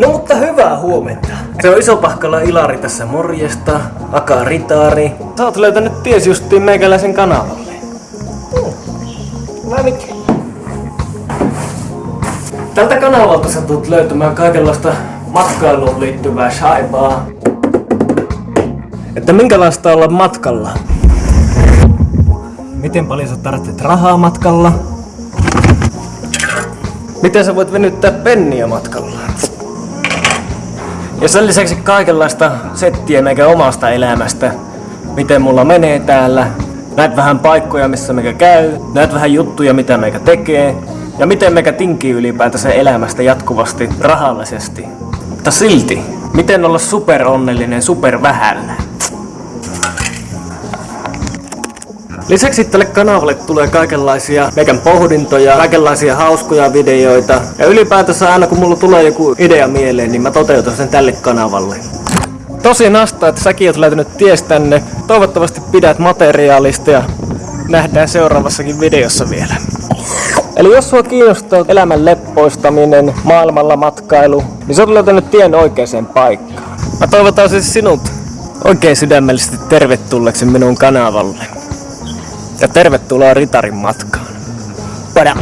No mutta hyvää huomenta. Se on Isopahkala Ilari tässä morjesta, Aka Ritaari. Sä oot löytänyt ties justiin meikäläisen kanavalle. Mä nyt. Tältä kanavalta sä tulet löytämään kaikenlaista matkailuun liittyvää shaibaa. Että minkälaista olla matkalla? Miten paljon sä tarvitset rahaa matkalla? Miten sä voit venyttää penniä matkalla? Ja sen lisäksi kaikenlaista settiä meikä omasta elämästä. Miten mulla menee täällä. Näet vähän paikkoja, missä meikä käy. Näet vähän juttuja, mitä meikä tekee. Ja miten meikä tinkii ylipäätänsä elämästä jatkuvasti rahallisesti. Mutta silti, miten olla super onnellinen Lisäksi tälle kanavalle tulee kaikenlaisia meikän pohdintoja, kaikenlaisia hauskoja videoita. Ja ylipäätänsä aina kun mulla tulee joku idea mieleen, niin mä toteutan sen tälle kanavalle. Tosi nasta, että säkin oot löytänyt ties tänne. Toivottavasti pidät materiaalista ja nähdään seuraavassakin videossa vielä. Eli jos sua kiinnostaa elämän leppoistaminen, maailmalla matkailu, niin sä oot löytänyt tien oikeaan paikkaan. Mä toivotan siis sinut oikein sydämellisesti tervetulleeksi minun kanavalle. Ja tervetuloa Ritarin matkaan. Pada.